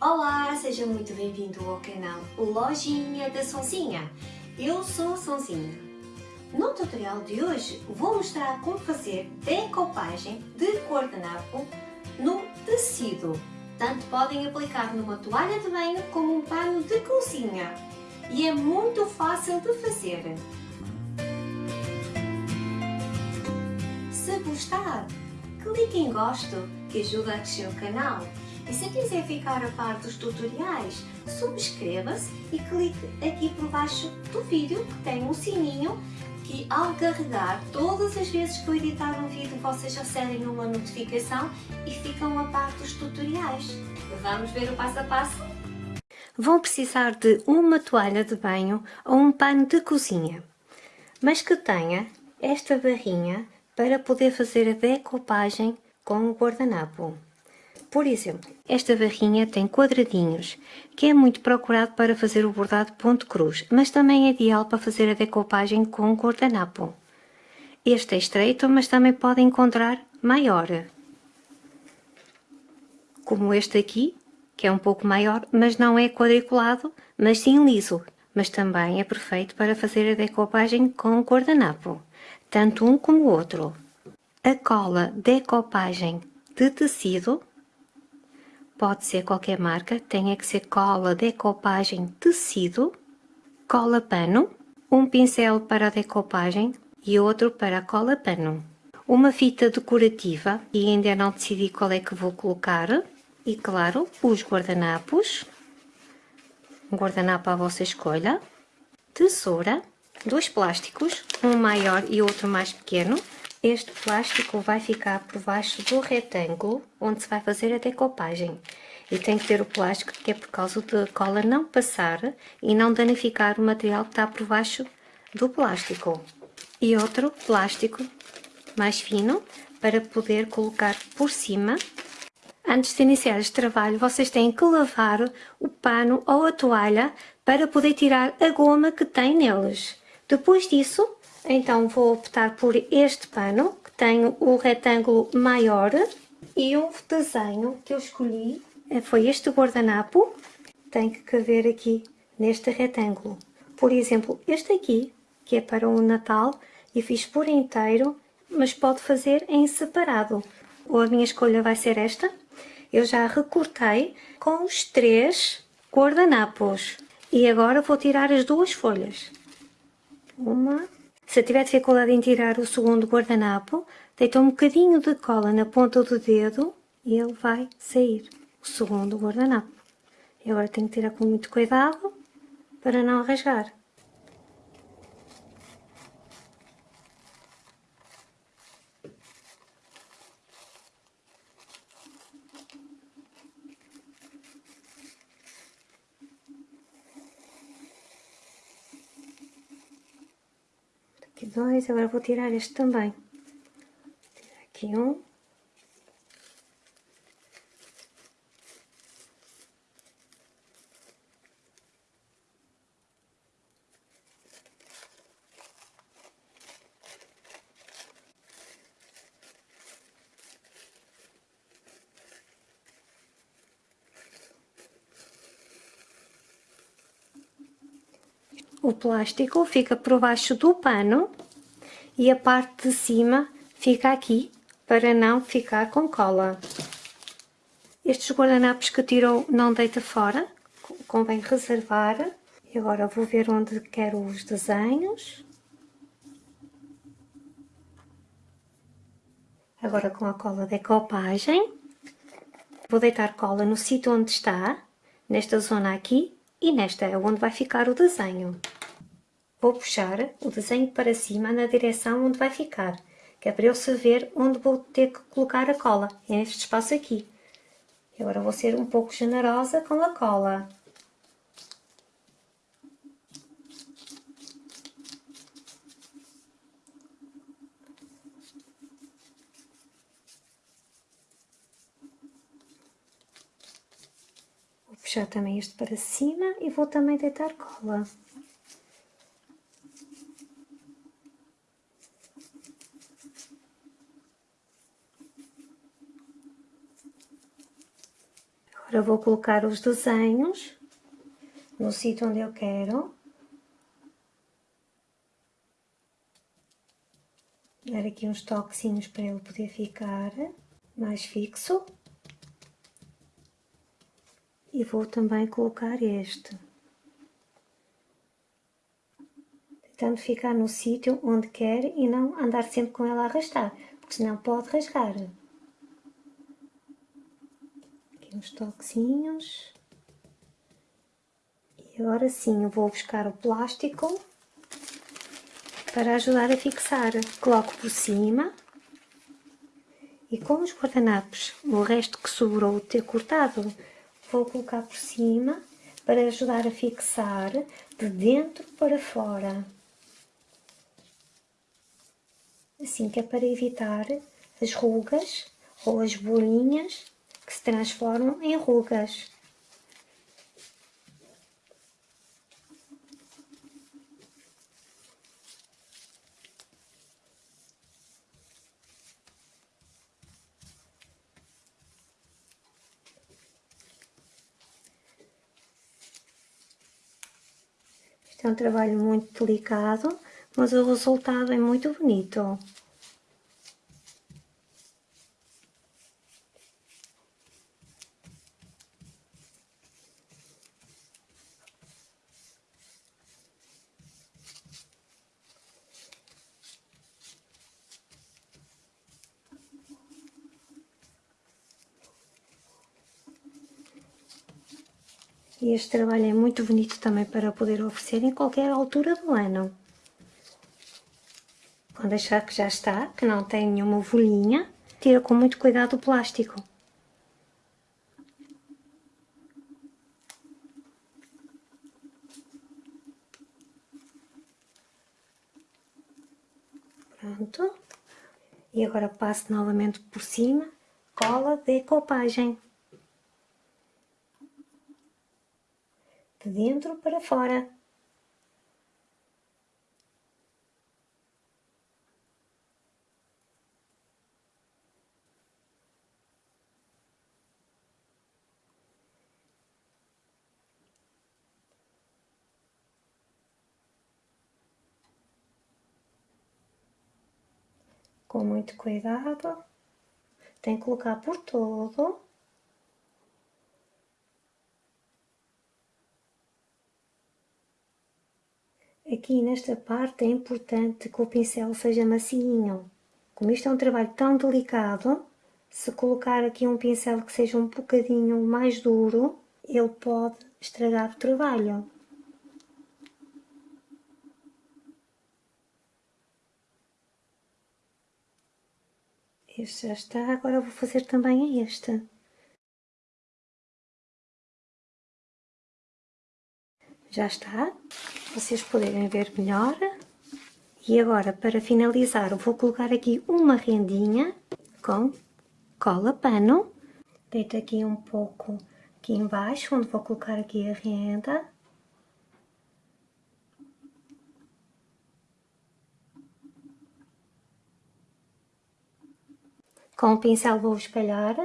Olá, seja muito bem-vindo ao canal Lojinha da Sonzinha. Eu sou a Sonzinha. No tutorial de hoje vou mostrar como fazer decopagem de guardanapo no tecido. Tanto podem aplicar numa toalha de banho como um pano de cozinha. E é muito fácil de fazer. Se gostar, clique em gosto que ajuda a crescer o canal e se quiser ficar a par dos tutoriais, subscreva-se e clique aqui por baixo do vídeo que tem um sininho que ao carregar todas as vezes que eu editar um vídeo vocês recebem uma notificação e ficam a par dos tutoriais. Vamos ver o passo a passo? Vão precisar de uma toalha de banho ou um pano de cozinha, mas que tenha esta barrinha para poder fazer a decopagem com o guardanapo. Por exemplo, esta barrinha tem quadradinhos, que é muito procurado para fazer o bordado ponto cruz, mas também é ideal para fazer a decopagem com guardanapo. Este é estreito, mas também pode encontrar maior. Como este aqui, que é um pouco maior, mas não é quadriculado, mas sim liso, mas também é perfeito para fazer a decopagem com guardanapo, tanto um como o outro. A cola decopagem de tecido Pode ser qualquer marca, tem que ser cola decopagem tecido, cola pano, um pincel para a decopagem e outro para a cola pano. Uma fita decorativa e ainda não decidi qual é que vou colocar. E claro, os guardanapos, um guardanapo à vossa escolha, tesoura, dois plásticos, um maior e outro mais pequeno, este plástico vai ficar por baixo do retângulo onde se vai fazer a decopagem. E tem que ter o plástico que é por causa da cola não passar e não danificar o material que está por baixo do plástico. E outro plástico mais fino para poder colocar por cima. Antes de iniciar este trabalho, vocês têm que lavar o pano ou a toalha para poder tirar a goma que tem neles. Depois disso, então vou optar por este pano, que tem o retângulo maior. E o desenho que eu escolhi eh, foi este guardanapo. Tem que caber aqui neste retângulo. Por exemplo, este aqui, que é para o Natal, e fiz por inteiro, mas pode fazer em separado. Ou a minha escolha vai ser esta. Eu já recortei com os três guardanapos. E agora vou tirar as duas folhas. Uma se tiver dificuldade em tirar o segundo guardanapo, deita um bocadinho de cola na ponta do dedo e ele vai sair, o segundo guardanapo. E agora tenho que tirar com muito cuidado para não rasgar. Aqui dois, agora vou tirar este também. Tirar aqui um. O plástico fica por baixo do pano e a parte de cima fica aqui para não ficar com cola. Estes guardanapos que tirou não deita fora, convém reservar. E agora vou ver onde quero os desenhos. Agora com a cola decopagem. Vou deitar cola no sítio onde está, nesta zona aqui, e nesta é onde vai ficar o desenho. Vou puxar o desenho para cima na direção onde vai ficar, que é para eu saber onde vou ter que colocar a cola, é neste espaço aqui. Agora vou ser um pouco generosa com a cola. puxar também este para cima e vou também deitar cola. Agora vou colocar os desenhos no sítio onde eu quero. Dar aqui uns toquezinhos para ele poder ficar mais fixo. E vou também colocar este. Tentando ficar no sítio onde quer e não andar sempre com ela a arrastar, porque senão pode rasgar. Aqui uns toquezinhos. E agora sim eu vou buscar o plástico para ajudar a fixar. Coloco por cima e com os guardanapos, o resto que sobrou ter cortado, vou colocar por cima para ajudar a fixar de dentro para fora. Assim que é para evitar as rugas ou as bolinhas que se transformam em rugas. Este é um trabalho muito delicado, mas o resultado é muito bonito. E este trabalho é muito bonito também para poder oferecer em qualquer altura do ano. Quando achar que já está, que não tem nenhuma folhinha, tira com muito cuidado o plástico. Pronto. E agora passo novamente por cima cola de decopagem. De dentro para fora. Com muito cuidado, tem que colocar por todo. Aqui nesta parte é importante que o pincel seja macinho. Como isto é um trabalho tão delicado, se colocar aqui um pincel que seja um bocadinho mais duro, ele pode estragar o trabalho. Este já está, agora vou fazer também este. Já está vocês poderem ver melhor. E agora, para finalizar, vou colocar aqui uma rendinha com cola pano. Deito aqui um pouco aqui embaixo, onde vou colocar aqui a renda. Com o pincel vou espalhar.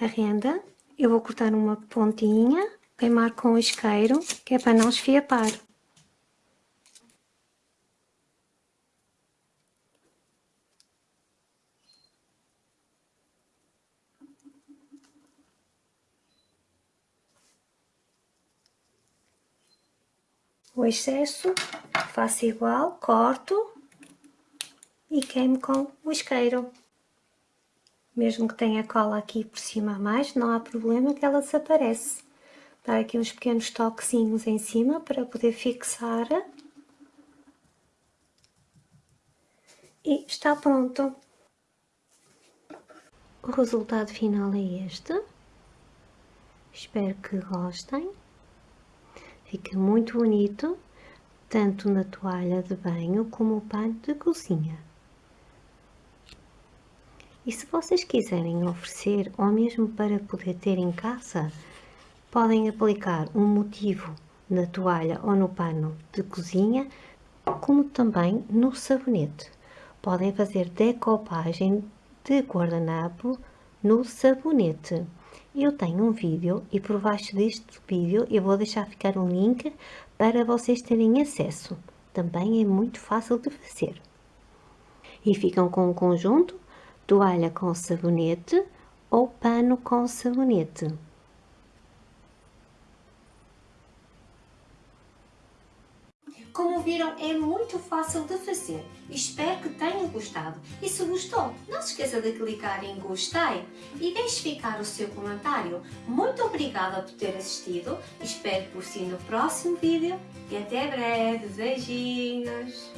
A renda, eu vou cortar uma pontinha, queimar com o isqueiro, que é para não esfiapar. O excesso faço igual, corto e queimo com o isqueiro. Mesmo que tenha cola aqui por cima a mais, não há problema que ela desaparece. Dar aqui uns pequenos toquezinhos em cima para poder fixar. E está pronto. O resultado final é este. Espero que gostem. Fica muito bonito, tanto na toalha de banho como o pano de cozinha. E se vocês quiserem oferecer, ou mesmo para poder ter em casa, podem aplicar um motivo na toalha ou no pano de cozinha, como também no sabonete. Podem fazer decopagem de guardanapo no sabonete. Eu tenho um vídeo e por baixo deste vídeo eu vou deixar ficar um link para vocês terem acesso. Também é muito fácil de fazer. E ficam com um conjunto, toalha com sabonete ou pano com sabonete. Como viram, é muito fácil de fazer. Espero que tenham gostado. E se gostou, não se esqueça de clicar em gostei e deixe ficar o seu comentário. Muito obrigada por ter assistido. Espero por si no próximo vídeo e até breve. Beijinhos!